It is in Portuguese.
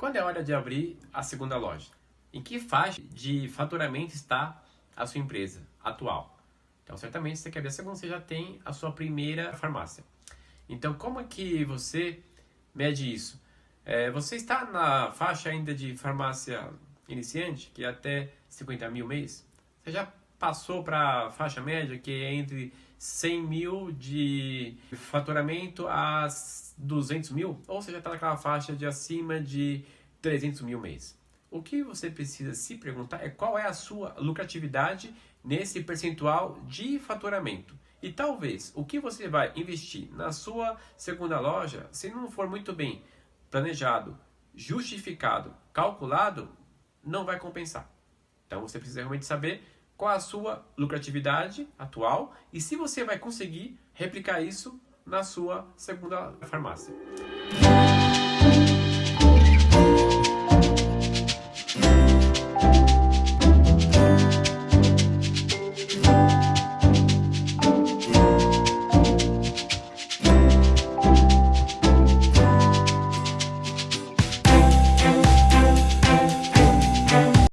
Quando é hora de abrir a segunda loja? Em que faixa de faturamento está a sua empresa atual? Então, certamente, você quer abrir a segunda, você já tem a sua primeira farmácia. Então, como é que você mede isso? É, você está na faixa ainda de farmácia iniciante, que é até 50 mil mês? Você já passou para a faixa média, que é entre 100 mil de faturamento a 200 mil? Ou você já está naquela faixa de acima de 300 mil mês? O que você precisa se perguntar é qual é a sua lucratividade nesse percentual de faturamento. E talvez o que você vai investir na sua segunda loja, se não for muito bem planejado, justificado, calculado, não vai compensar. Então você precisa realmente saber qual a sua lucratividade atual e se você vai conseguir replicar isso na sua segunda farmácia.